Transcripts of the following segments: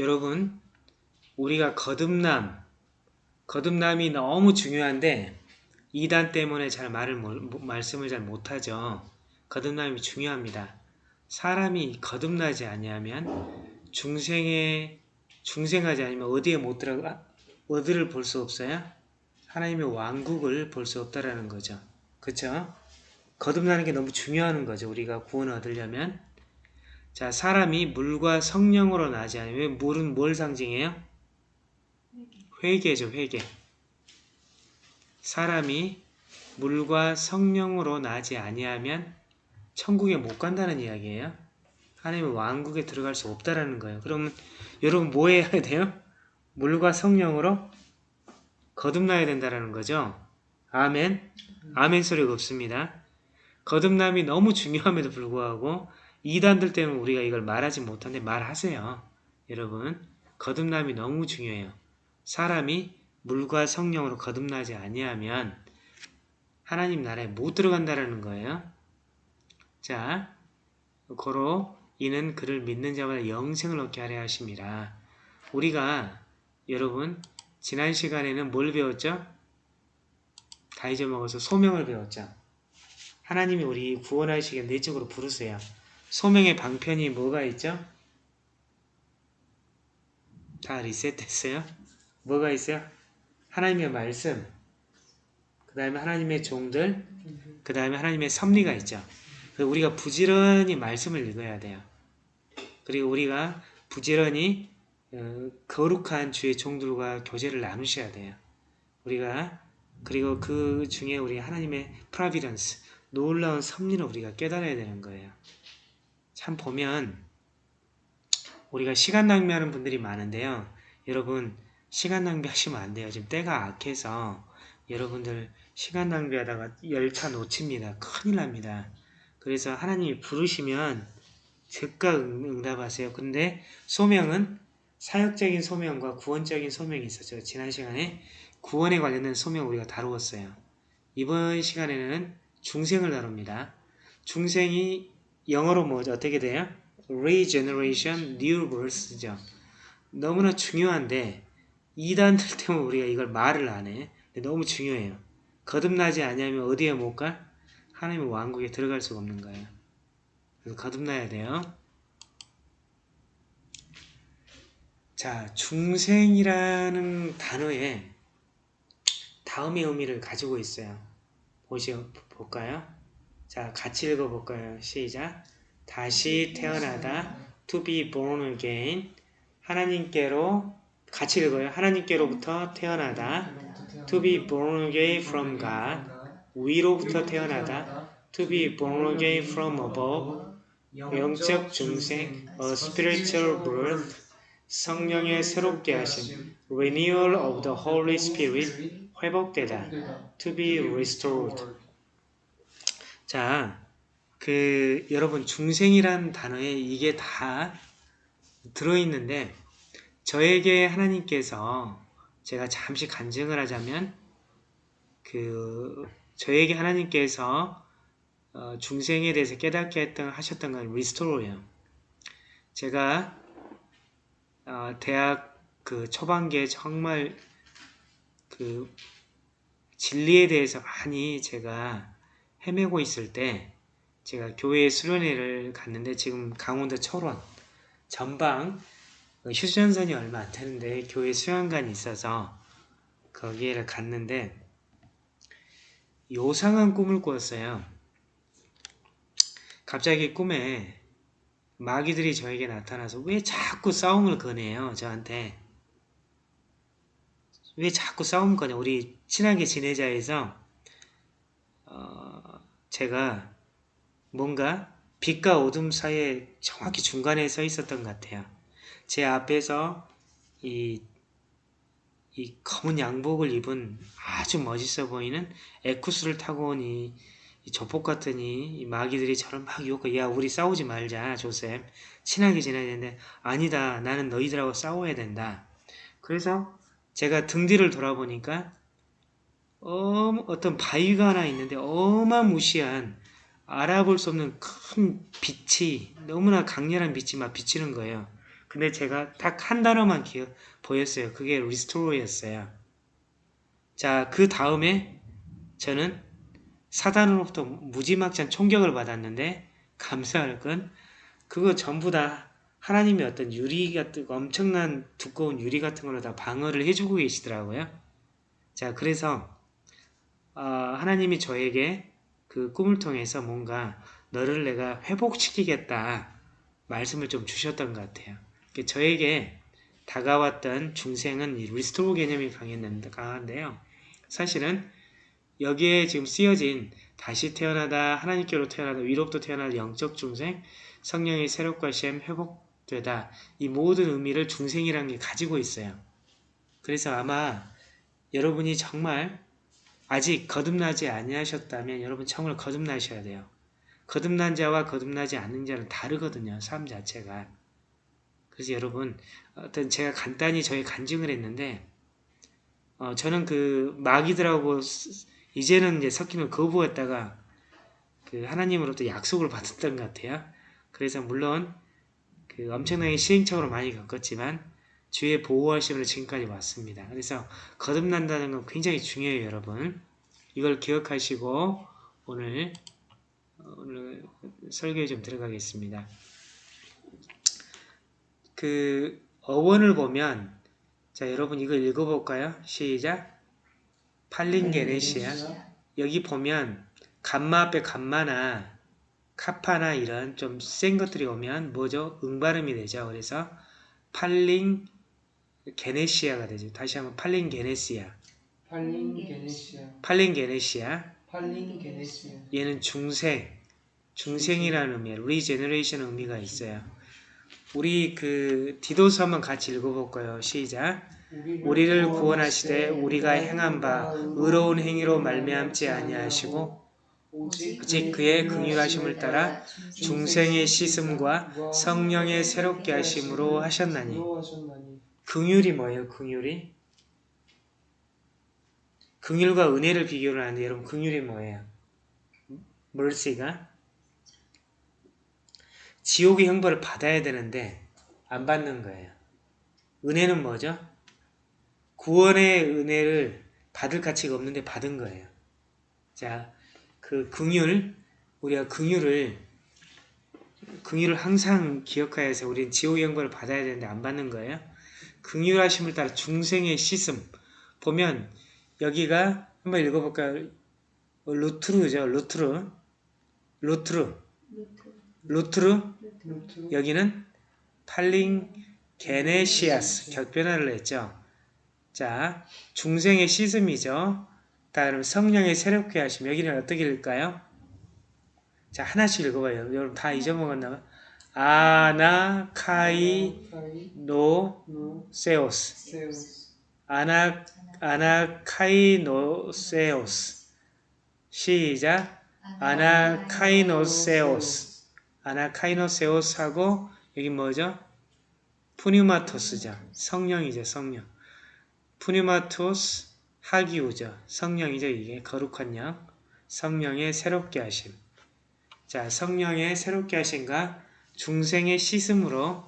여러분 우리가 거듭남 거듭남이 너무 중요한데 이단 때문에 잘 말을 말씀을 잘 못하죠. 거듭남이 중요합니다. 사람이 거듭나지 아니하면 중생에 중생하지 않으면 어디에 못 들어가 어디를 볼 수 없어요? 하나님의 왕국을 볼 수 없다라는 거죠. 그렇죠? 거듭나는 게 너무 중요한 거죠. 우리가 구원을 얻으려면 자 사람이 물과 성령으로 나지 않으면 물은 뭘 상징해요? 회개죠. 회개. 사람이 물과 성령으로 나지 아니하면 천국에 못 간다는 이야기예요. 하나님의 왕국에 들어갈 수 없다라는 거예요. 그러면 여러분 뭐 해야 돼요? 물과 성령으로 거듭나야 된다라는 거죠. 아멘. 아멘 소리가 없습니다. 거듭남이 너무 중요함에도 불구하고 이단들 때문에 우리가 이걸 말하지 못하는데 말하세요. 여러분 거듭남이 너무 중요해요. 사람이 물과 성령으로 거듭나지 아니하면 하나님 나라에 못 들어간다라는 거예요. 자, 고로 이는 그를 믿는 자마다 영생을 얻게 하려 하심이라. 우리가 여러분 지난 시간에는 뭘 배웠죠? 다 잊어먹어서 소명을 배웠죠. 하나님이 우리 구원하시게 내적으로 부르세요. 소명의 방편이 뭐가 있죠? 다 리셋됐어요? 뭐가 있어요? 하나님의 말씀, 그 다음에 하나님의 종들, 그 다음에 하나님의 섭리가 있죠. 우리가 부지런히 말씀을 읽어야 돼요. 그리고 우리가 부지런히 어, 거룩한 주의 종들과 교제를 나누셔야 돼요. 우리가 그리고 그 중에 우리 하나님의 프라비던스 놀라운 섭리를 우리가 깨달아야 되는 거예요. 참 보면 우리가 시간 낭비하는 분들이 많은데요. 여러분 시간 낭비하시면 안 돼요. 지금 때가 악해서 여러분들 시간 낭비하다가 열차 놓칩니다. 큰일 납니다. 그래서 하나님이 부르시면 즉각 응답하세요. 근데 소명은 사역적인 소명과 구원적인 소명이 있었죠. 지난 시간에 구원에 관련된 소명 우리가 다루었어요. 이번 시간에는 중생을 다룹니다. 중생이 영어로 뭐죠? 어떻게 돼요? Regeneration, New Birth죠. 너무나 중요한데 이단들 때문에 우리가 이걸 말을 안 해. 너무 중요해요. 거듭나지 않으면 어디에 못 가? 하나님의 왕국에 들어갈 수가 없는 거예요. 그래서 거듭나야 돼요. 자, 중생이라는 단어에 다음의 의미를 가지고 있어요. 보시, 볼까요? 자, 같이 읽어볼까요? 시작. 다시 태어나다, to be born again. 하나님께로, 같이 읽어요. 하나님께로부터 태어나다, to be born again from God. 위로부터 태어나다, to be born again from above. 영적 중생, a spiritual birth, 성령의 새롭게 하심, renewal of the Holy Spirit, 회복되다, to be restored. 자, 그 여러분 중생이란 단어에 이게 다 들어있는데 저에게 하나님께서 제가 잠시 간증을 하자면 그 저에게 하나님께서 어, 중생에 대해서 깨닫게 했던, 하셨던 건 리스토로예요. 제가 어, 대학 그 초반기에 정말 그 진리에 대해서 많이 제가 헤매고 있을 때 제가 교회 수련회를 갔는데 지금 강원도 철원 전방 그 휴전선이 얼마 안 되는데 교회 수련관이 있어서 거기를 갔는데 요상한 꿈을 꿨어요. 갑자기 꿈에 마귀들이 저에게 나타나서 왜 자꾸 싸움을 거네요 저한테 왜 자꾸 싸움 거냐 우리 친하게 지내자 해서 어, 제가 뭔가 빛과 어둠 사이에 정확히 중간에 서 있었던 것 같아요. 제 앞에서 이, 이 검은 양복을 입은 아주 멋있어 보이는 에쿠스를 타고 온이 조폭 같으니 마귀들이 저를 막 유혹해 야 우리 싸우지 말자 조셉. 친하게 지내야 되는데 아니다. 나는 너희들하고 싸워야 된다. 그래서 제가 등 뒤를 돌아보니까 어, 어떤 바위가 하나 있는데 어마무시한 알아볼 수 없는 큰 빛이 너무나 강렬한 빛이 막 비치는 거예요 근데 제가 딱 한 단어만 기억 보였어요. 그게 restore였어요. 자, 그 다음에 저는 사단으로부터 무지막지한 총격을 받았는데 감사할 건 그거 전부 다 하나님의 어떤 유리 같은 엄청난 두꺼운 유리 같은 걸로 다 방어를 해주고 계시더라고요. 자, 그래서 어, 하나님이 저에게 그 꿈을 통해서 뭔가 너를 내가 회복시키겠다 말씀을 좀 주셨던 것 같아요. 저에게 다가왔던 중생은 이 restore 개념이 강했는데요. 사실은 여기에 지금 쓰여진 다시 태어나다 하나님께로 태어나다 위로부터 태어나다 영적 중생 성령의 새롭게 하심 회복되다 이 모든 의미를 중생이라는 게 가지고 있어요. 그래서 아마 여러분이 정말 아직 거듭나지 아니하셨다면 여러분 정말 거듭나셔야 돼요. 거듭난 자와 거듭나지 않는 자는 다르거든요. 삶 자체가. 그래서 여러분 어떤 제가 간단히 저희 간증을 했는데 어, 저는 그 마귀들하고 이제는 이제 섞이는 거부했다가 그 하나님으로부터 약속을 받았던 것 같아요. 그래서 물론 그 엄청나게 시행착오를 많이 겪었지만 주의 보호하심으로 지금까지 왔습니다. 그래서 거듭난다는 건 굉장히 중요해요, 여러분. 이걸 기억하시고 오늘 오늘 설교에 좀 들어가겠습니다. 그 어원을 보면 자 여러분 이거 읽어볼까요? 시작 팔린 게네시아 여기 보면 감마 앞에 감마나 카파나 이런 좀 센 것들이 오면 뭐죠? 응발음이 되죠. 그래서 παλιγγενεσία가 되죠. 다시 한번 팔린 게네시아 팔린 게네시아 팔린 게네시아 팔린 게네시아 얘는 중생 중생이라는 의미예요. regeneration 의미가 있어요. 우리 그 디도서 한번 같이 읽어볼까요? 시작. 우리를 구원하시되 우리가 행한 바 의로운 행위로 말미암지 아니하시고 오직 그의 긍휼하심을 따라 중생의 씻음과 성령의 새롭게 하심으로 하셨나니 긍휼이 뭐예요? 긍휼이? 긍휼과 은혜를 비교를 하는데 여러분 긍휼이 뭐예요? mercy가 지옥의 형벌을 받아야 되는데 안 받는 거예요. 은혜는 뭐죠? 구원의 은혜를 받을 가치가 없는데 받은 거예요. 자, 그 긍휼, 우리가 긍휼을 긍휼을 항상 기억하여서 우리는 지옥의 형벌을 받아야 되는데 안 받는 거예요. 긍휼하심을 따라 중생의 씻음 보면 여기가 한번 읽어볼까요? 루트르죠, 루트르, 루트르, 루트르. 여기는 팔링 γενεσίας 격변화를 했죠. 자, 중생의 씻음이죠. 다음 성령의 새롭게 하심. 여기는 어떻게 읽을까요? 자, 하나씩 읽어봐요. 여러분 다 잊어먹었나? ἀνακαινώσεως. 아나 아나 카이 노 세오스. 시작. 아나 카이 노 세오스. 아나 카이 노 세오스하고 여기 뭐죠? πνεύματος죠. 성령이죠, 성령. πνεύματος ἁγίου죠. 성령이죠, 이게. 거룩한 영. 성령의 새롭게 하심. 자, 성령의 새롭게 하심과 중생의 씻음으로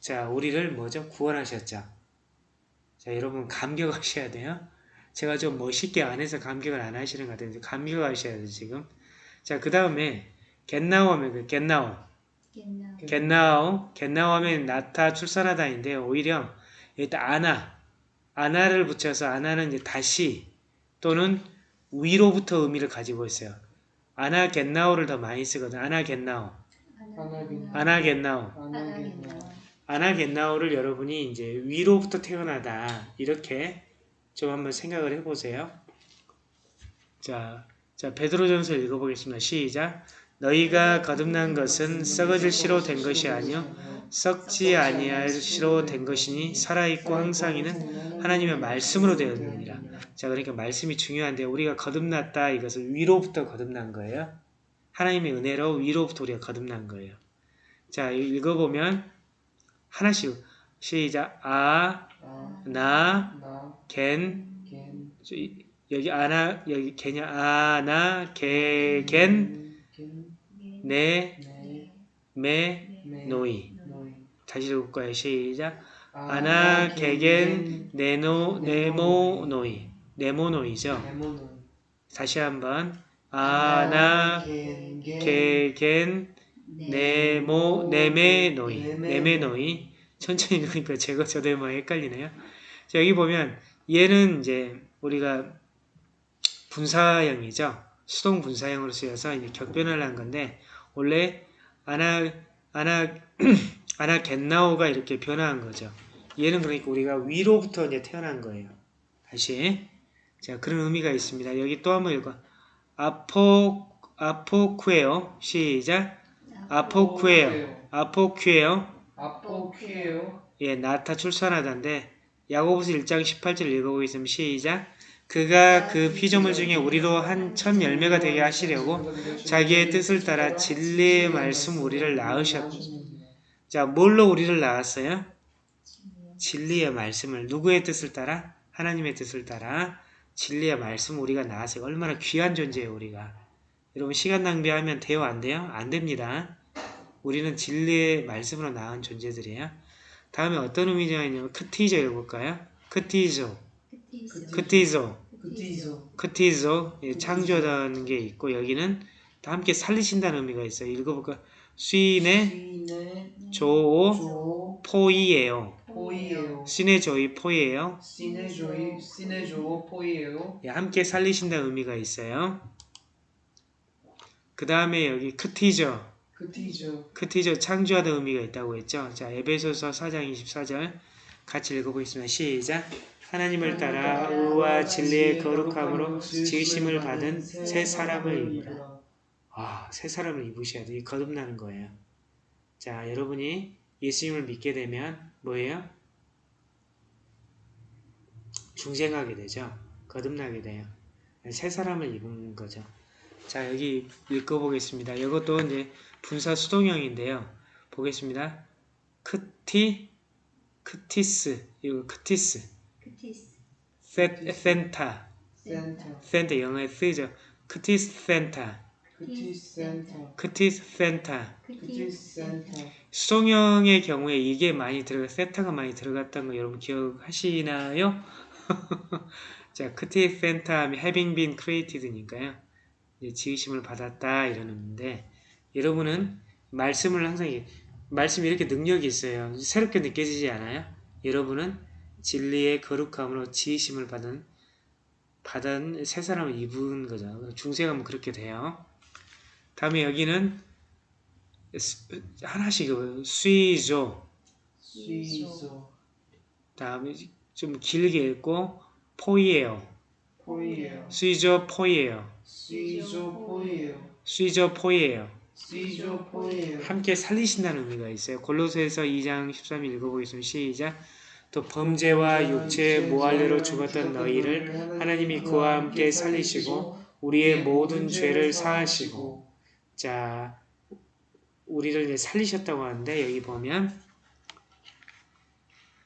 자, 우리를 뭐죠? 구원하셨죠. 자, 여러분 감격하셔야 돼요. 제가 좀 멋있게 안 해서 감격을 안 하시는 것 같은데 감격하셔야 돼요, 지금. 자, 그 다음에 겟나오 하면 그 겟나오. 겟나오. 겟나오 하면 나타 출산하다인데 오히려 일단 아나. 아나를 붙여서 아나는 이제 다시 또는 위로부터 의미를 가지고 있어요. 아나 겟나오를 더 많이 쓰거든. 아나 겟나오. 아나 겟나오. 아나 겟나오를 여러분이 이제 위로부터 태어나다 이렇게 좀 한번 생각을 해보세요. 자, 자 베드로전서 읽어보겠습니다. 시작. 너희가 거듭난 것은 썩어질 시로 된 것이 아니요 썩지 아니할 시로 된 것이니 살아있고 항상 있는 하나님의 말씀으로 되었느니라. 자 그러니까 말씀이 중요한데 우리가 거듭났다 이것은 위로부터 거듭난 거예요. 하나님의 은혜로 위로부터 우리가 거듭난 거예요. 자 읽어보면 하나씩 시작 아, 나, 겐 여기 아나 여기 개냐 아나 개, 겐 네, 매, 노이. 다시 읽을까요? 시작. 아나 아나 게겐 네노 네모노이 네모노이죠. 네모노이 다시 한번 아나 게겐 네모 네메노이 네메노이 천천히 읽으니까 제가 저도 뭐 헷갈리네요. 자, 여기 보면 얘는 이제 우리가 분사형이죠. 수동 분사형으로 쓰여서 이제 격변을 한 건데 원래 아나 아나 아나 겟나오가 이렇게 변화한 거죠. 얘는 그러니까 우리가 위로부터 이제 태어난 거예요. 다시 자 그런 의미가 있습니다. 여기 또 한번 읽어. 아포 아포쿠에요. 시작. 아포쿠에요. 아포쿠에요. 아포퀴에요 예, 나타 출산하다인데 야고보서 1장 18절 읽어보겠습니다. 시작. 그가 그 피조물 중에 우리로 한 첫 열매가 되게 하시려고 자기의 뜻을 따라 진리의 말씀 우리를 낳으셨고 자, 뭘로 우리를 낳았어요? 진리의 말씀을 누구의 뜻을 따라? 하나님의 뜻을 따라 진리의 말씀 우리가 낳았어요. 얼마나 귀한 존재예요, 우리가. 여러분 시간 낭비하면 돼요, 안 돼요? 안 됩니다. 우리는 진리의 말씀으로 낳은 존재들이에요. 다음에 어떤 의미가 있냐면 크티조 읽어볼까요? 크티조, 크티조, 그티죠 크티조 예, 창조하다는 게 있고 여기는 다 함께 살리신다는 의미가 있어요. 읽어볼까? 수인의 시네 조오 조 포이예요. 포이에요 신의 조이 포이예요. 시네 조이 시네 조 포이에요 예, 함께 살리신다는 의미가 있어요. 그 다음에 여기 크티저, 그티죠 크티저 창조하다는 의미가 있다고 했죠. 자, 에베소서 4장 24절 같이 읽어보겠습니다. 시작. 하나님을 따라 의와 진리의 거룩함으로 지으심을 받은 새 사람을 입으라. 아, 새 사람을 입으셔야 돼. 이 거듭나는 거예요. 자, 여러분이 예수님을 믿게 되면 뭐예요? 중생하게 되죠. 거듭나게 돼요. 새 사람을 입은 거죠. 자, 여기 읽어보겠습니다. 이것도 이제 분사 수동형인데요. 보겠습니다. 크티, 크티스, 이거 크티스, 세, 센타, 센터 센터 영어에 쓰이죠. 크티스 센타, 그티 센터 크티스 센타. 그티 센터 수동형의 경우에 이게 많이 들어가, 세타가 많이 들어갔다는 거 여러분 기억하시나요? 자, 크티스 센타 하면 having been created니까요. 이제 지으심을 받았다 의미인데 여러분은 말씀을 항상 이- 말씀이 이렇게 능력이 있어요. 새롭게 느껴지지 않아요? 여러분은 진리의 거룩함으로 지으심을 받은 받은 새 사람을 입은 거죠. 중생하면 그렇게 돼요. 다음에 여기는 스- 하나씩 읽어봐요. 수이조 시소 다음에 좀 길게 읽고 포이에요. 포이에요 수이조 포이에요. 시조 포이에요 수이조 포이에요. 함께 살리신다는 의미가 있어요. 골로새서 2장 13일 읽어보겠습니다. 시작. 또 범죄와 육체의 모할례로 죽었던 너희를 하나님이 그와 함께 살리시고 우리의 모든 죄를 사하시고 자 우리를 이제 살리셨다고 하는데 여기 보면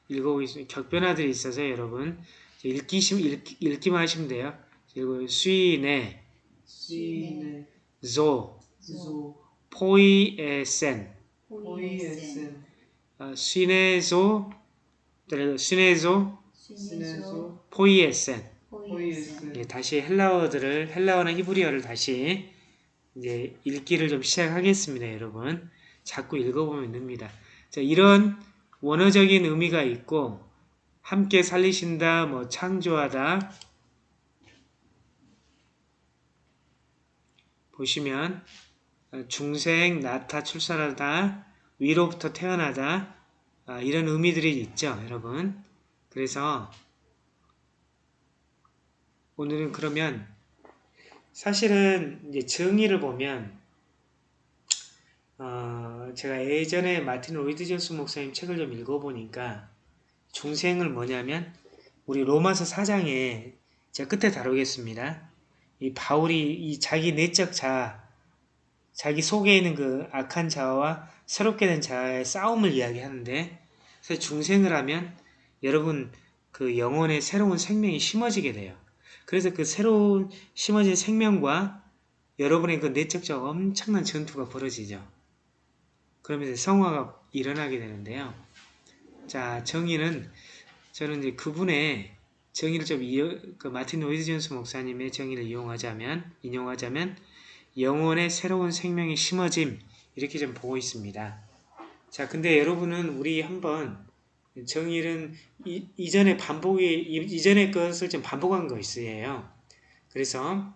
읽어보겠습니다. 격변화들이 있어서 여러분 읽기심 읽, 읽기 만 하시면 돼요. 그리고 수인의 조 조. 포이에센. 시네조 시네조 포이에센. 다시 헬라어들을 헬라어나 히브리어를 다시 이제 읽기를 좀 시작하겠습니다, 여러분. 자꾸 읽어보면 됩니다. 자, 이런 원어적인 의미가 있고 함께 살리신다, 뭐 창조하다 보시면 어, 중생, 나타, 출산하다, 위로부터 태어나다 아, 이런 의미들이 있죠, 여러분. 그래서 오늘은 그러면 사실은 이제 정의를 보면 어, 제가 예전에 마틴 로이드 존스 목사님 책을 좀 읽어보니까 중생을 뭐냐면 우리 로마서 4장에 제가 끝에 다루겠습니다. 이 바울이 이 자기 내적 자아, 자기 속에 있는 그 악한 자아와 새롭게 된 자아의 싸움을 이야기하는데 그래서 중생을 하면 여러분 그 영혼의 새로운 생명이 심어지게 돼요. 그래서 그 새로운 심어진 생명과 여러분의 그 내적인 엄청난 전투가 벌어지죠. 그러면 이제 성화가 일어나게 되는데요. 자, 정의는 저는 이제 그분의 정의를 좀 이어, 그 마틴 로이드 존스 목사님의 정의를 이용하자면 인용하자면 영혼의 새로운 생명이 심어짐 이렇게 좀 보고 있습니다. 자, 근데 여러분은 우리 한번 정의는 이, 이전에 반복이 이- 이전의 것을 좀 반복한 것이에요. 그래서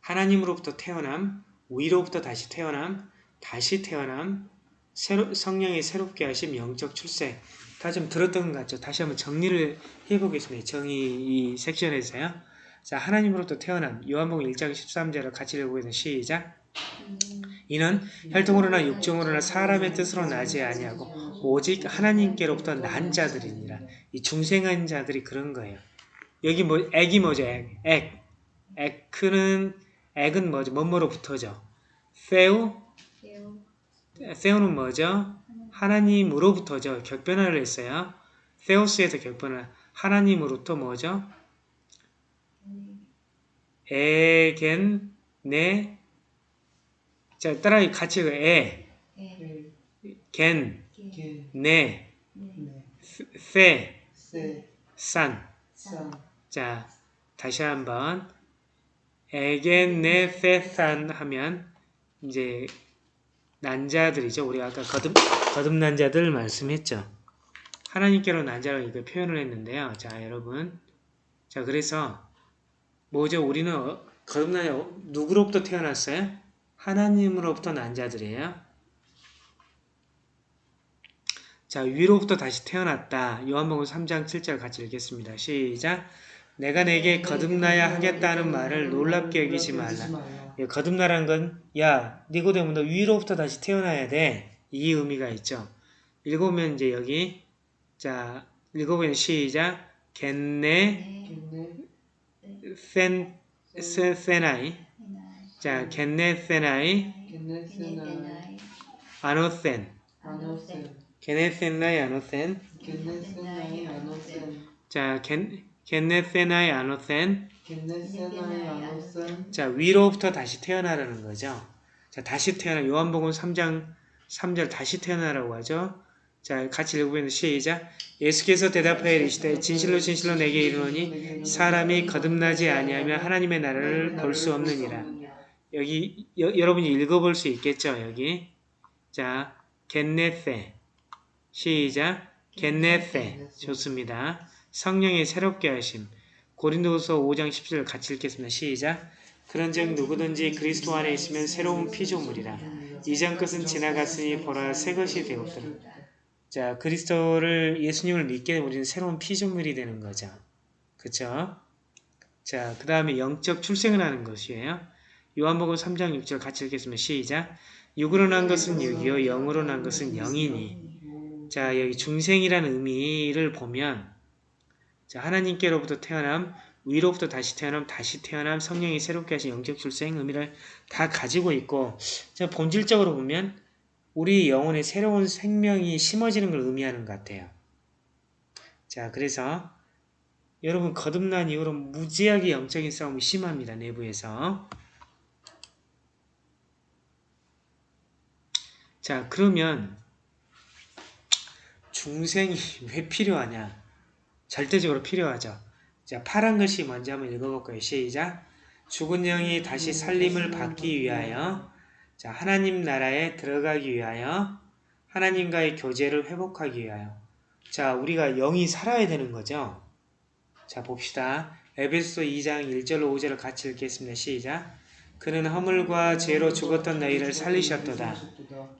하나님으로부터 태어남, 위로부터 다시 태어남, 다시 태어남, 새로, 성령이 새롭게 하심 영적 출생 다좀 들었던 것 같죠? 다시 한번 정리를 해보겠습니다. 정의 이 섹션에서요. 자, 하나님으로부터 태어남, 요한복음 1장 13절을 같이 읽어보겠습니다. 시작. 이는 혈통으로나 육정으로나 사람의 뜻으로 나지 아니하고 오직 하나님께로부터 난 자들이니라. 이 중생한 자들이 그런 거예요. 여기 뭐 액이 뭐죠? 액. 액. 액은 액은 뭐죠? 뭐뭐로부터죠? 세우 세우는 뭐죠? 하나님으로부터죠. 격변화를 했어요. 세우스에서 격변화. 하나님으로부터 뭐죠? 에겐 네. 자 따라 같이 그 에, 에 겐, 네, 네, 세, 세, 산. 산, 자 다시 한번. 에겐 네, 세, 산 하면 이제 난자들이죠. 우리가 아까 거듭 거듭난 자들 말씀했죠. 하나님께로 난자로 이거 표현을 했는데요. 자 여러분, 자 그래서 뭐죠? 우리는 어- 거듭난 자 누구로부터 태어났어요? 하나님으로부터 난 자들이에요. 자, 위로부터 다시 태어났다. 요한복음 3장 7절 같이 읽겠습니다. 시작. 내가 내게 거듭나야 하겠다는 말을 놀랍게 여기지 말라. 예, 거듭나란 건, 야, 니고데모 너 위로부터 다시 태어나야 돼. 이 의미가 있죠. 읽으면 이제 여기, 자, 읽어보면 시작. 네 겠네, 센, 세, 세나이. 자, 겐네, 세나이, 겠네, 세나이, 게네세나이 아노센. 아노센, 게네, 세나이, 아노센. 겠네, 세나이, 아노센, 자, 겐, 겐네, 세나이, 아노센. 겠네, 세나이, 아노센, 자, 위로부터 다시 태어나라는 거죠. 자, 다시 태어나, 요한복음 3장 3절 다시 태어나라고 하죠. 자, 같이 읽어보면 시작. 예수께서 대답하여 이르시되 진실로 진실로 내게 이르노니 사람이 거듭나지 아니하면 하나님의 나라를 볼 수 없느니라. 여기 여, 여러분이 읽어볼 수 있겠죠, 여기. 자, 겟네세. 시작. 겟네세. 좋습니다. 성령의 새롭게 하심. 고린도서 5장 10절 같이 읽겠습니다. 시작. 그런즉 누구든지 그리스도 안에 있으면 새로운 피조물이라. 이전 것은 지나갔으니 보라 새 것이 되었더라. 자, 그리스도를 예수님을 믿게 우리는 새로운 피조물이 되는 거죠. 그쵸? 자, 그 다음에 영적 출생을 하는 것이에요. 요한복음 3장 6절 같이 읽겠습니다. 시작. 육으로 난 것은 육이요 영으로 난 것은 영이니. 자, 여기 중생이라는 의미를 보면 자, 하나님께로부터 태어남, 위로부터 다시 태어남, 다시 태어남, 성령이 새롭게 하신 영적 출생 의미를 다 가지고 있고 자, 본질적으로 보면 우리 영혼에 새로운 생명이 심어지는 걸 의미하는 것 같아요. 자, 그래서 여러분 거듭난 이후로 무지하게 영적인 싸움이 심합니다. 내부에서. 자, 그러면 중생이 왜 필요하냐? 절대적으로 필요하죠. 자, 파란 글씨 먼저 한번 읽어볼까요? 시작. 죽은 영이 다시 살림을 받기 위하여 자, 하나님 나라에 들어가기 위하여 하나님과의 교제를 회복하기 위하여 자, 우리가 영이 살아야 되는 거죠. 자, 봅시다. 에베소 2장 1절로 5절을 같이 읽겠습니다. 시작. 그는 허물과 죄로 죽었던 너희를 살리셨도다.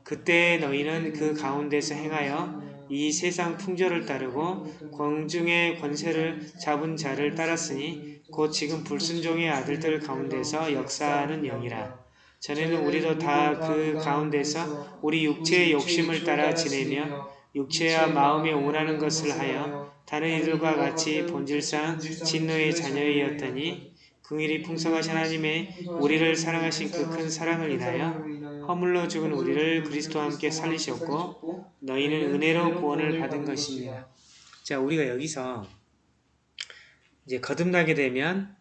그때 너희는 그 가운데서 행하여 이 세상 풍조를 따르고 광중의 권세를 잡은 자를 따랐으니 곧 지금 불순종의 아들들 가운데서 역사하는 영이라. 전에는 우리도 다 그 가운데서 우리 육체의 욕심을 따라 지내며 육체와 마음에 원하는 것을 하여 다른 이들과 같이 본질상 진노의 자녀이었더니 긍일이 풍성하신 하나님의 우리를 사랑하신 그 큰 사랑을 인하여 허물로 죽은 우리를 그리스도와 함께 살리셨고 너희는 은혜로 구원을 받은 것입니다. 자, 우리가 여기서 이제 거듭나게 되면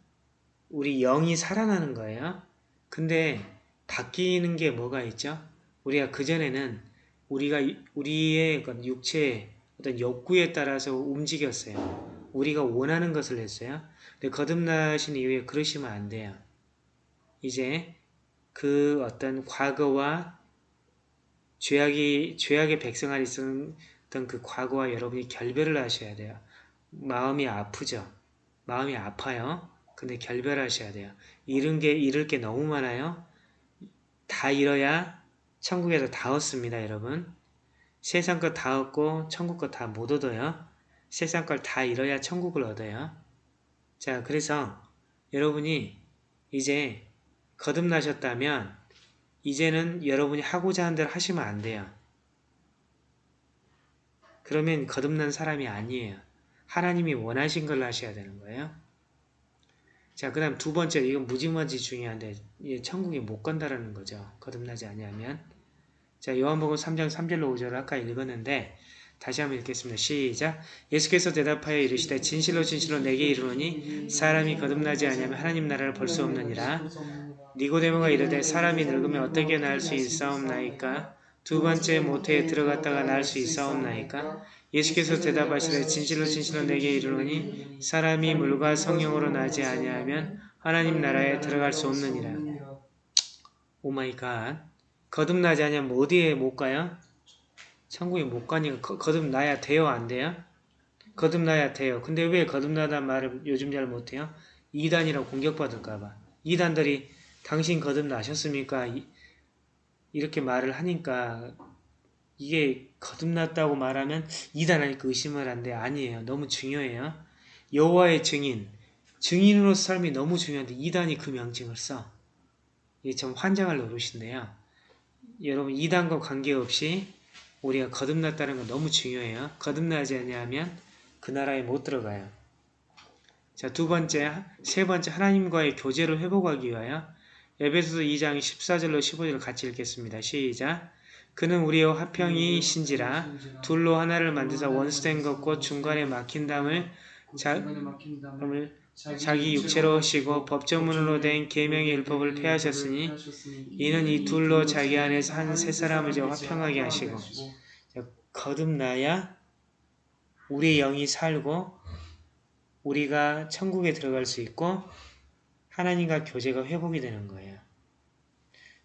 우리 영이 살아나는 거예요. 근데 바뀌는 게 뭐가 있죠? 우리가 그전에는 우리가 이- 우리의 그 육체의 어떤 욕구에 따라서 움직였어요. 우리가 원하는 것을 했어요. 근데 거듭나신 이후에 그러시면 안 돼요. 이제 그 어떤 과거와 죄악이 죄악의 백성 안에 있었던 그 과거와 여러분이 결별을 하셔야 돼요. 마음이 아프죠. 마음이 아파요. 근데 결별하셔야 돼요. 잃은 게 잃을 게 너무 많아요. 다 잃어야 천국에서 다 얻습니다, 여러분. 세상 것 다 얻고 천국 것 다 못 얻어요. 세상 걸 다 잃어야 천국을 얻어요. 자, 그래서 여러분이 이제 거듭나셨다면 이제는 여러분이 하고자 하는 대로 하시면 안 돼요. 그러면 거듭난 사람이 아니에요. 하나님이 원하신 걸로 하셔야 되는 거예요. 자, 그 다음 두 번째, 이건 무지무지 중요한데, 이 천국에 못 간다라는 거죠. 거듭나지 아니하면. 자, 요한복음 3장 3절로 5절을 아까 읽었는데, 다시 한번 읽겠습니다. 시작. 예수께서 대답하여 이르시되 진실로 진실로 네게 이르노니 사람이 거듭나지 아니하면 하나님 나라를 볼 수 없느니라. 니고데모가 이르되 사람이 늙으면 어떻게 날수 있사옵나이까? 두 번째 모태에 들어갔다가 날수 있사옵나이까? 예수께서 대답하시되 진실로 진실로 네게 이르노니 사람이 물과 성령으로 나지 아니하면 하나님 나라에 들어갈 수 없느니라. Oh my God. 거듭나지 아니하면 어디에 못 가요? 천국에 못 가니까 거, 거듭나야 돼요 안 돼요? 거듭나야 돼요. 근데 왜 거듭나단 말을 요즘 잘 못해요? 이단이라고 공격받을까봐. 이단들이 당신 거듭나셨습니까? 이, 이렇게 말을 하니까 이게 거듭났다고 말하면 이단하니까 의심을 한데 아니에요. 너무 중요해요. 여호와의 증인, 증인으로서 삶이 너무 중요한데 이단이 그 명칭을 써. 이게 참 환장할 노릇인데요. 여러분 이단과 관계없이 우리가 거듭났다는 건 너무 중요해요. 거듭나지 않냐면 그 나라에 못 들어가요. 자, 두 번째, 세 번째 하나님과의 교제를 회복하기 위하여 에베소서 2장 14절로 15절을 같이 읽겠습니다. 시작. 그는 우리의 화평이신지라 둘로 하나를 만드사 원수된 것과 중간에 막힌 담을 자, 자기 육체로 하시고 법조문으로 된 계명의 율법을 폐하셨으니 이는 이 둘로 자기 안에서 한 세 사람을 이제 화평하게 하시고 거듭나야 우리 영이 살고 우리가 천국에 들어갈 수 있고 하나님과 교제가 회복이 되는 거예요.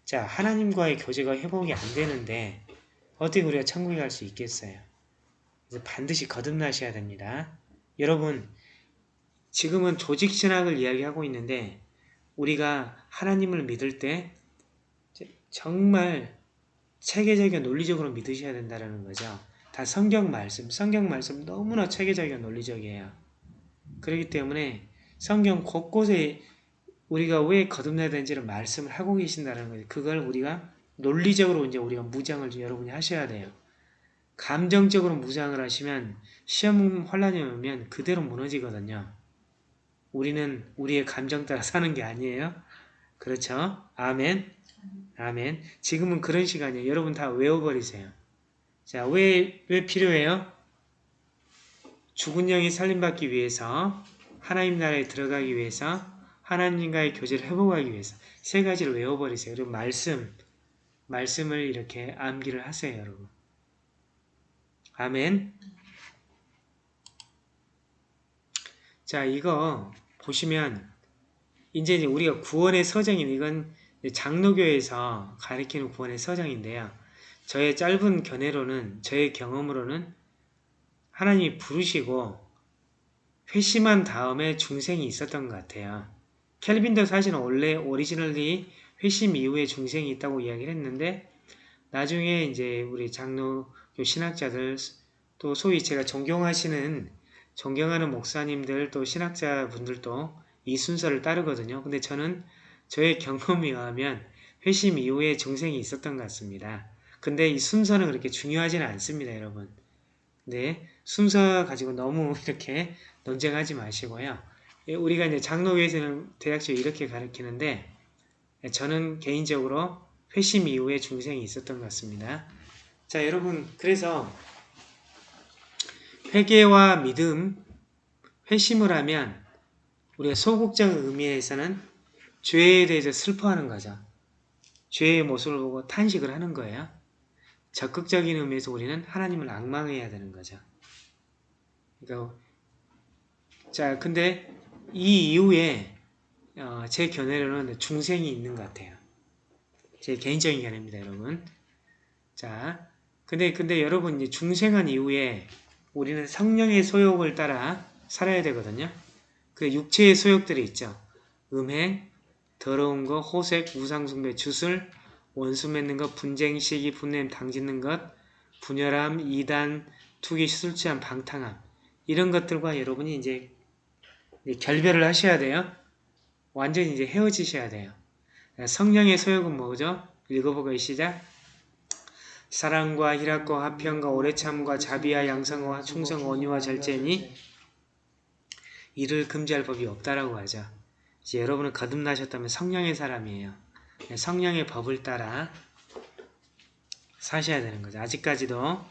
자, 하나님과의 교제가 회복이 안 되는데 어떻게 우리가 천국에 갈 수 있겠어요? 그래서 반드시 거듭나셔야 됩니다. 여러분, 지금은 조직 신학을 이야기하고 있는데 우리가 하나님을 믿을 때 정말 체계적이고 논리적으로 믿으셔야 된다는 거죠. 다 성경 말씀, 성경 말씀 너무나 체계적이고 논리적이에요. 그렇기 때문에 성경 곳곳에 우리가 왜 거듭나야 되는지를 말씀을 하고 계신다는 거예요. 그걸 우리가 논리적으로 이제 우리가 무장을 여러분이 하셔야 돼요. 감정적으로 무장을 하시면 시험 혼란이 오면 그대로 무너지거든요. 우리는 우리의 감정 따라 사는 게 아니에요. 그렇죠? 아멘. 아멘. 지금은 그런 시간이에요. 여러분 다 외워버리세요. 자, 왜, 왜 필요해요? 죽은 영이 살림받기 위해서, 하나님 나라에 들어가기 위해서, 하나님과의 교제를 회복하기 위해서 세 가지를 외워버리세요. 그리고 말씀, 말씀을 이렇게 암기를 하세요, 여러분. 아멘. 자, 이거 보시면 이제 우리가 구원의 서정인 이건 장로교에서 가리키는 구원의 서정인데요. 저의 짧은 견해로는 저의 경험으로는 하나님이 부르시고 회심한 다음에 중생이 있었던 것 같아요. 켈빈도 사실은 원래 오리지널리 회심 이후에 중생이 있다고 이야기를 했는데 나중에 이제 우리 장로교 신학자들 또 소위 제가 존경하시는 존경하는 목사님들 또 신학자분들도 이 순서를 따르거든요. 근데 저는 저의 경험에 의하면 회심 이후에 중생이 있었던 것 같습니다. 근데 이 순서는 그렇게 중요하지는 않습니다, 여러분. 네, 순서 가지고 너무 이렇게 논쟁하지 마시고요. 예, 우리가 이제 장로교에서는 대략적으로 이렇게 가르치는데 저는 개인적으로 회심 이후에 중생이 있었던 것 같습니다. 자, 여러분, 그래서 회개와 믿음, 회심을 하면 우리가 소극적 의미에서는 죄에 대해서 슬퍼하는 거죠. 죄의 모습을 보고 탄식을 하는 거예요. 적극적인 의미에서 우리는 하나님을 악망해야 되는 거죠. 그러니까 자 근데 이 이후에 어, 제 견해로는 중생이 있는 것 같아요. 제 개인적인 견해입니다, 여러분. 자, 근데 근데 여러분 이제 중생한 이후에 우리는 성령의 소욕을 따라 살아야 되거든요. 그 육체의 소욕들이 있죠. 음행, 더러운 거, 호색, 우상숭배, 주술, 원수 맺는 것, 분쟁, 시기, 분냄, 당짓는 것, 분열함, 이단, 투기, 술 취함, 방탕함 이런 것들과 여러분이 이제 결별을 하셔야 돼요. 완전히 이제 헤어지셔야 돼요. 성령의 소욕은 뭐죠? 읽어보고 시작. 사랑과 희락과 화평과 오래참과 자비와 양성과 충성 원유와 절제니 이를 금지할 법이 없다라고 하죠. 이제 여러분은 거듭나셨다면 성령의 사람이에요. 성령의 법을 따라 사셔야 되는 거죠. 아직까지도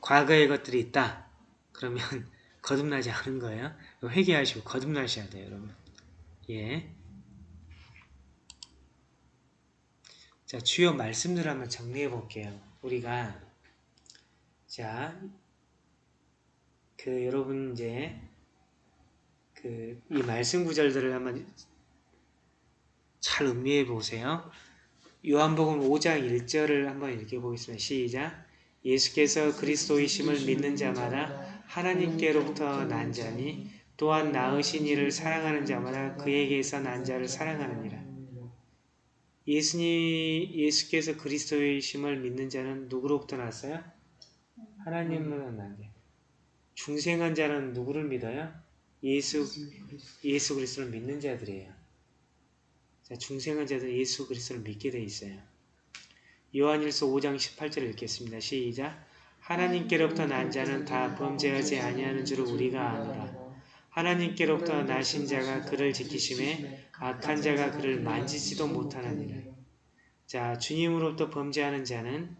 과거의 것들이 있다. 그러면 거듭나지 않은 거예요. 회개하시고 거듭나셔야 돼요, 여러분. 예. 자, 주요 말씀들 한번 정리해 볼게요. 우리가 자, 그 여러분 이제 그 이 말씀 구절들을 한번 잘 음미해 보세요. 요한복음 5장 1절을 한번 읽어 보겠습니다. 시작. 예수께서 그리스도이심을 믿는 자마다 하나님께로부터 난 자니 또한 낳으신 이를 사랑하는 자마다 그에게서 난 자를 사랑하느니라. 예수님, 예수께서 그리스도이심을 믿는 자는 누구로부터 났어요? 하나님으로 난 자. 중생한 자는 누구를 믿어요? 예수, 예수 그리스도를 믿는 자들이에요. 자, 중생한 자들 예수 그리스도를 믿게 돼 있어요. 요한일서 5장 18절을 읽겠습니다. 시작. 하나님께로부터 난 자는 다 범죄하지 아니하는 줄을 우리가 아노라. 하나님께로부터 나신 자가 그를 지키심에 악한 자가 그를 만지지도 못하느니라. 자, 주님으로부터 범죄하는 자는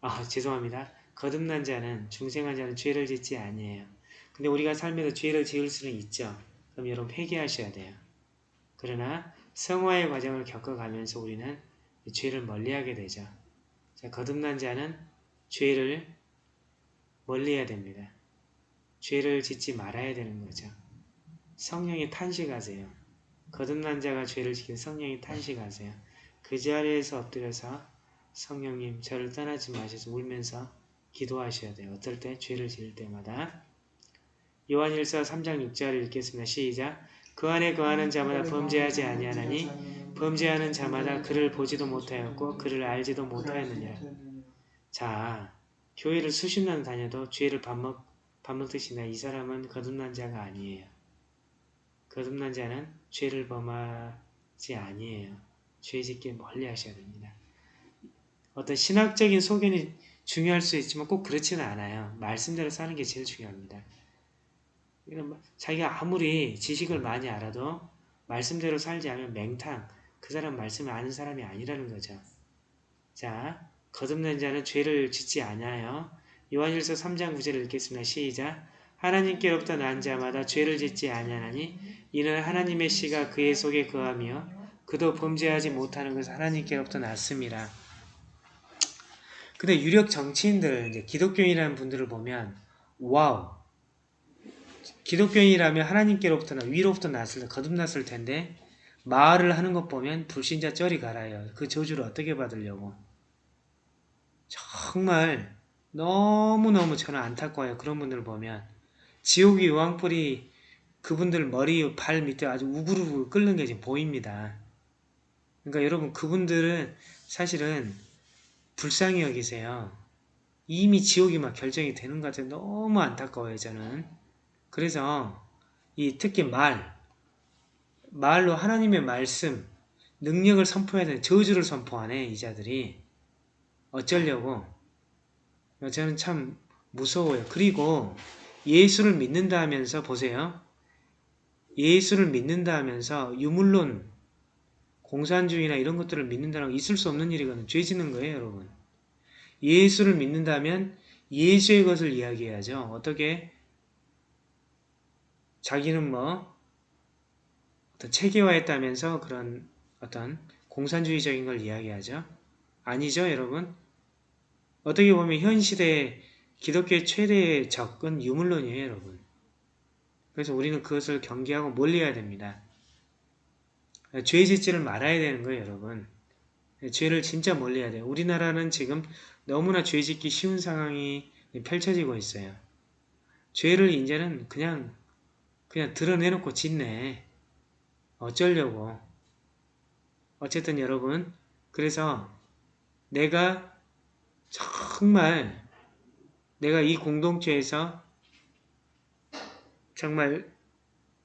아, 죄송합니다. 거듭난 자는 중생한 자는 죄를 짓지 아니에요. 근데 우리가 삶에서 죄를 지을 수는 있죠. 그럼 여러분 회개하셔야 돼요. 그러나 성화의 과정을 겪어가면서 우리는 죄를 멀리하게 되죠. 자, 거듭난 자는 죄를 멀리해야 됩니다. 죄를 짓지 말아야 되는 거죠. 성령이 탄식하세요. 거듭난 자가 죄를 지킨 성령이 탄식하세요. 그 자리에서 엎드려서 성령님 저를 떠나지 마셔서 울면서 기도하셔야 돼요. 어떨 때? 죄를 지을 때마다. 요한일서 3장 6절을 읽겠습니다. 시작. 그 안에 거하는 자마다 범죄하지 아니하나니 범죄하는 자마다 그를 보지도 못하였고 그를 알지도 못하였느니라. 자, 교회를 수십 년 다녀도 죄를 밥, 먹, 밥 먹듯이 나이 사람은 거듭난 자가 아니에요. 거듭난 자는 죄를 범하지 아니에요. 죄 짓기 멀리 하셔야 됩니다. 어떤 신학적인 소견이 중요할 수 있지만 꼭 그렇지는 않아요. 말씀대로 사는 게 제일 중요합니다. 자기가 아무리 지식을 많이 알아도 말씀대로 살지 않으면 맹탕, 그 사람 말씀을 아는 사람이 아니라는 거죠. 자, 거듭난 자는 죄를 짓지 않아요. 요한일서 3장 9절을 읽겠습니다. 시작. 하나님께로부터 난 자마다 죄를 짓지 아니하나니 이는 하나님의 씨가 그의 속에 거하며 그도 범죄하지 못하는 것을 하나님께로부터 났습니다. 근데 유력 정치인들, 이제 기독교인이라는 분들을 보면 wow 기독교인이라면 하나님께로부터나 위로부터 났을 때 거듭났을 텐데 말을 하는 것 보면 불신자 저리 가라예요. 그 저주를 어떻게 받으려고. 정말 너무너무 저는 안타까워요. 그런 분들 을 보면 지옥이 유황불이 그분들 머리 발 밑에 아주 우글우글 끓는 게 지금 보입니다. 그러니까 여러분 그분들은 사실은 불쌍히 여기세요. 이미 지옥이 막 결정이 되는 것 같아요. 너무 안타까워요 저는. 그래서 이 특히 말, 말로 하나님의 말씀, 능력을 선포해야 되는 저주를 선포하네 이 자들이 어쩌려고 저는 참 무서워요. 그리고 예수를 믿는다 하면서 보세요. 예수를 믿는다 하면서 유물론, 공산주의나 이런 것들을 믿는다는 건 있을 수 없는 일이거든요. 죄 짓는 거예요, 여러분. 예수를 믿는다면 예수의 것을 이야기해야죠. 어떻게? 자기는 뭐 어떤 체계화했다면서 그런 어떤 공산주의적인 걸 이야기하죠. 아니죠, 여러분? 어떻게 보면 현 시대의 기독교의 최대의 적은 유물론이에요, 여러분. 그래서 우리는 그것을 경계하고 멀리해야 됩니다. 죄 짓지를 말아야 되는 거예요, 여러분. 죄를 진짜 멀리해야 돼요. 우리나라는 지금 너무나 죄 짓기 쉬운 상황이 펼쳐지고 있어요. 죄를 이제는 그냥 그냥 드러내놓고 짓네. 어쩌려고. 어쨌든 여러분, 그래서 내가 정말 내가 이 공동체에서 정말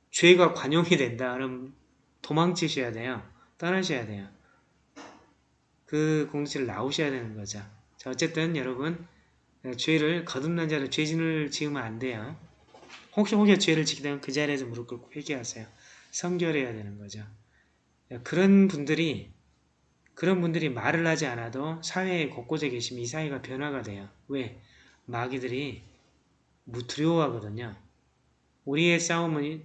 죄가 관용이 된다. 그럼 도망치셔야 돼요. 떠나셔야 돼요. 그 공동체를 나오셔야 되는 거죠. 자, 어쨌든 여러분 죄를 거듭난 자를 죄진을 지으면 안 돼요. 혹시 혹시 죄를 지키다면 그 자리에서 무릎 꿇고 회개하세요. 성결해야 되는 거죠. 그런 분들이 그런 분들이 말을 하지 않아도 사회에 곳곳에 계시면 이 사회가 변화가 돼요. 왜? 마귀들이 무 두려워하거든요. 우리의 싸움은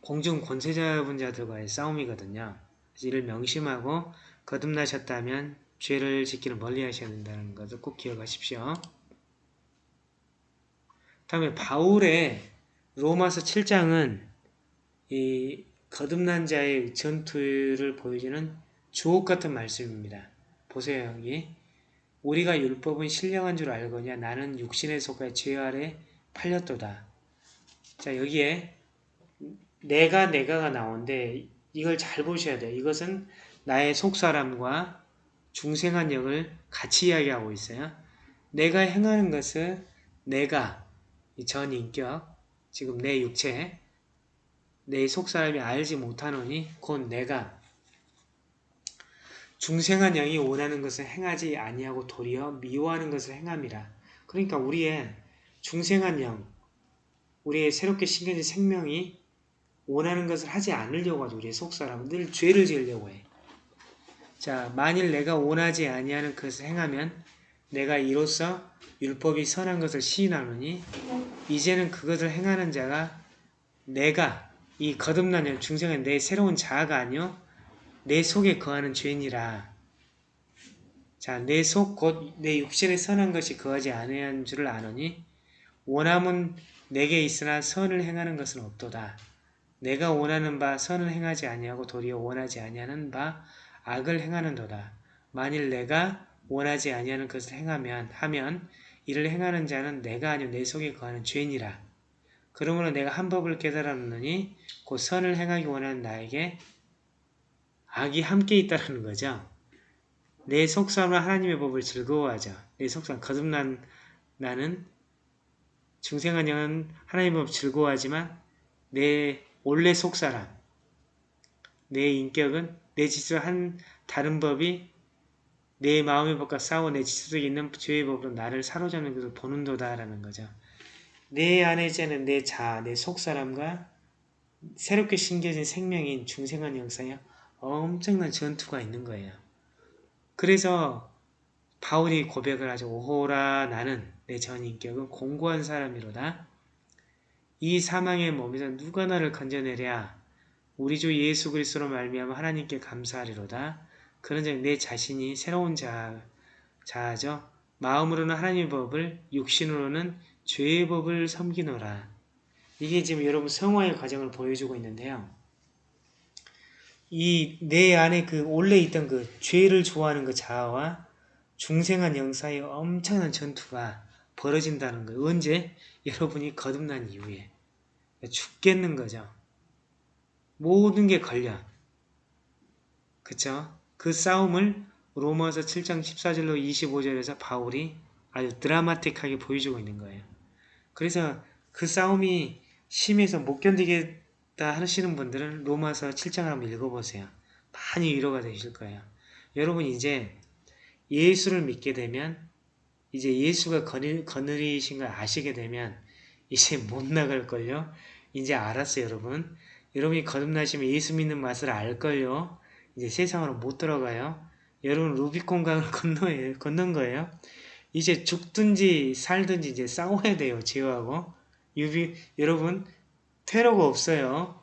공중 권세자분자들과의 싸움이거든요. 이를 명심하고 거듭나셨다면 죄를 짓기를 멀리 하셔야 된다는 것을 꼭 기억하십시오. 다음에 바울의 로마서 7장은 이 거듭난 자의 전투를 보여주는 주옥 같은 말씀입니다. 보세요 여기 우리가 율법은 신령한 줄 알거냐 나는 육신에 속하여 죄 아래 팔렸도다. 자 여기에 내가 내가가 나오는데 이걸 잘 보셔야 돼요. 이것은 나의 속사람과 중생한 역을 같이 이야기하고 있어요. 내가 행하는 것은 내가 이 전인격 지금 내 육체 내 속사람이 알지 못하노니 곧 내가 중생한 영이 원하는 것을 행하지 아니하고 도리어 미워하는 것을 행함이라. 그러니까 우리의 중생한 영, 우리의 새롭게 신겨진 생명이 원하는 것을 하지 않으려고 하죠. 우리의 속사람은 늘 죄를 지으려고 해. 자, 만일 내가 원하지 아니하는 것을 행하면 내가 이로써 율법이 선한 것을 시인하노니 이제는 그것을 행하는 자가 내가 이 거듭난 영 중생은 내 새로운 자아가 아니요 내 속에 거하는 죄니라. 자, 내 속 곧 내 육신에 선한 것이 거하지 아니한 줄을 아노니 원함은 내게 있으나 선을 행하는 것은 없도다. 내가 원하는 바 선을 행하지 아니하고 도리어 원하지 아니하는 바 악을 행하는도다. 만일 내가 원하지 아니하는 것을 행하면 하면 이를 행하는 자는 내가 아니요 내 속에 거하는 죄니라. 그러므로 내가 한 법을 깨달았느니 곧 선을 행하기 원하는 나에게 악이 함께 있다는 거죠. 내 속사람은 하나님의 법을 즐거워하자. 내 속사람 거듭난 나는 중생한 영은 하나님의 법을 즐거워하지만 내 원래 속사람, 내 인격은 내 지수 한 다른 법이 내 마음의 법과 싸워 내 지수 속에 있는 죄의 법으로 나를 사로잡는 것을 보는도다라는 거죠. 내 안에 있는 내 자아, 내 속사람과 새롭게 신겨진 생명인 중생한 영사에 엄청난 전투가 있는 거예요. 그래서 바울이 고백을 하죠. 오호라 나는 내 전 인격은 공고한 사람이로다. 이 사망의 몸에서 누가 나를 건져내랴. 우리 주 예수 그리스도로 말미암아 하나님께 감사하리로다. 그런즉 내 자신이 새로운 자, 자아죠. 마음으로는 하나님의 법을 육신으로는 죄의 법을 섬기노라. 이게 지금 여러분 성화의 과정을 보여주고 있는데요. 이 내 안에 그 원래 있던 그 죄를 좋아하는 그 자아와 중생한 영사의 엄청난 전투가 벌어진다는 거예요. 언제? 여러분이 거듭난 이후에. 죽겠는 거죠. 모든 게 걸려. 그쵸? 그 싸움을 로마서 7장 14절로 25절에서 바울이 아주 드라마틱하게 보여주고 있는 거예요. 그래서 그 싸움이 심해서 못 견디 겠다 하시는 분들은 로마서 7장을 한번 읽어보세요. 많이 위로가 되실 거예요. 여러분 이제 예수를 믿게 되면 이제 예수가 거느, 거느리신 걸 아시게 되면 이제 못 나갈걸요. 이제 알았어요 여러분. 여러분이 거듭나시면 예수 믿는 맛을 알걸요. 이제 세상으로 못 들어가요. 여러분 루비콘강을 건너요, 건넌 거예요. 이제 죽든지 살든지 이제 싸워야 돼요. 죄하고. 유비, 여러분 테러가 없어요.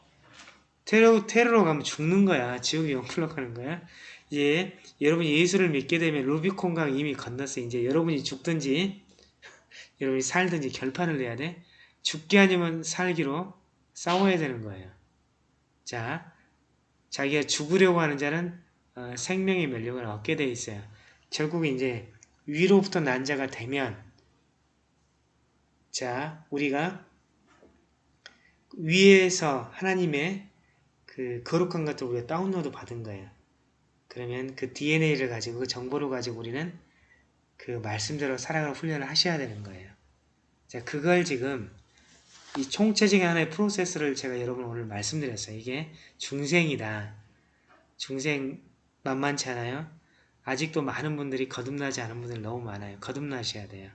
테러, 테러로 가면 죽는 거야. 지옥에 영불로 가는 거야. 이제 여러분이 예수를 믿게 되면 루비콘강 이미 건넜어. 이제 여러분이 죽든지 여러분이 살든지 결판을 내야 돼. 죽게 아니면 살기로 싸워야 되는 거예요. 자, 자기가 죽으려고 하는 자는 어, 생명의 면력을 얻게 돼 있어요. 결국 이제 위로부터 난 자가 되면 자, 우리가 위에서 하나님의 그 거룩한 것들 우리가 다운로드 받은 거예요. 그러면 그 DNA를 가지고 그 정보를 가지고 우리는 그 말씀대로 살아가는 훈련을 하셔야 되는 거예요. 자, 그걸 지금 이 총체적인 하나의 프로세스를 제가 여러분 오늘 말씀드렸어요. 이게 중생이다. 중생 만만치 않아요? 아직도 많은 분들이 거듭나지 않은 분들 너무 많아요. 거듭나셔야 돼요.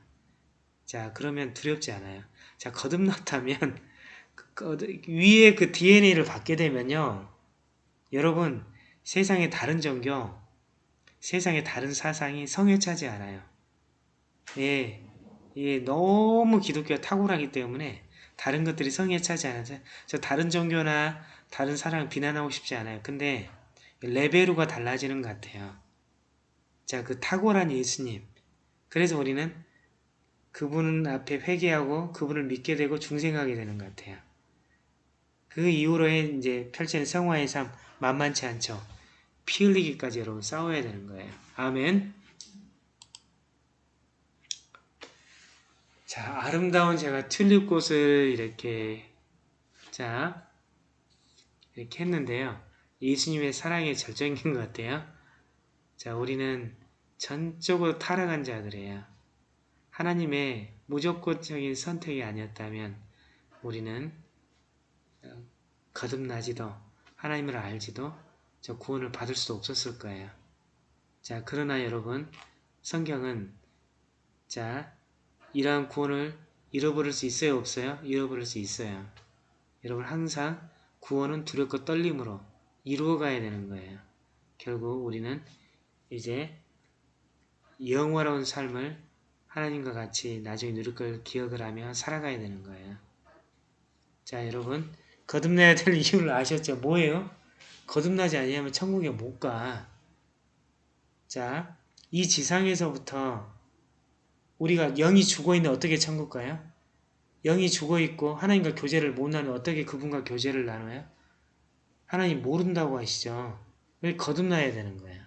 자, 그러면 두렵지 않아요. 자, 거듭났다면 위에 그 DNA를 받게 되면요. 여러분, 세상의 다른 종교, 세상의 다른 사상이 성에 차지 않아요. 예, 예, 너무 기독교가 탁월하기 때문에 다른 것들이 성에 차지 않아서 저 다른 종교나 다른 사랑을 비난하고 싶지 않아요. 근데 레벨루가 달라지는 것 같아요. 자, 그 탁월한 예수님. 그래서 우리는 그분 앞에 회개하고 그분을 믿게 되고 중생하게 되는 것 같아요. 그 이후로의 이제 펼치는 성화의 삶 만만치 않죠. 피 흘리기까지 여러분 싸워야 되는 거예요. 아멘. 자, 아름다운 제가 튤립꽃을 이렇게 자 이렇게 했는데요. 예수님의 사랑의 절정인 것 같아요. 자, 우리는 전적으로 타락한 자들이에요. 하나님의 무조건적인 선택이 아니었다면 우리는 어, 거듭나지도 하나님을 알지도 저 구원을 받을 수도 없었을 거예요. 자, 그러나 여러분 성경은 자 이러한 구원을 잃어버릴 수 있어요? 없어요? 잃어버릴 수 있어요. 여러분 항상 구원은 두렵고 떨림으로 이루어가야 되는 거예요. 결국 우리는 이제 영화로운 삶을 하나님과 같이 나중에 누릴 걸 기억을 하며 살아가야 되는 거예요. 자 여러분 거듭나야 될 이유를 아셨죠? 뭐예요? 거듭나지 아니하면 천국에 못 가. 자, 이 지상에서부터 우리가 영이 죽어있는데 어떻게 천국 가요? 영이 죽어있고 하나님과 교제를 못 나누면 어떻게 그분과 교제를 나눠요? 하나님 모른다고 하시죠. 왜 거듭나야 되는 거예요?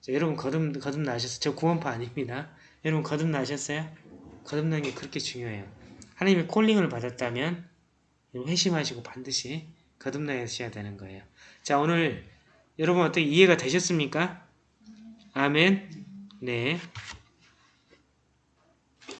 자, 여러분 거듭, 거듭나셨어요? 저 구원파 아닙니다. 여러분 거듭나셨어요? 거듭나는 게 그렇게 중요해요. 하나님의 콜링을 받았다면 회심하시고 반드시 거듭나셔야 되는 거예요. 자 오늘 여러분 어떻게 이해가 되셨습니까? 아멘 네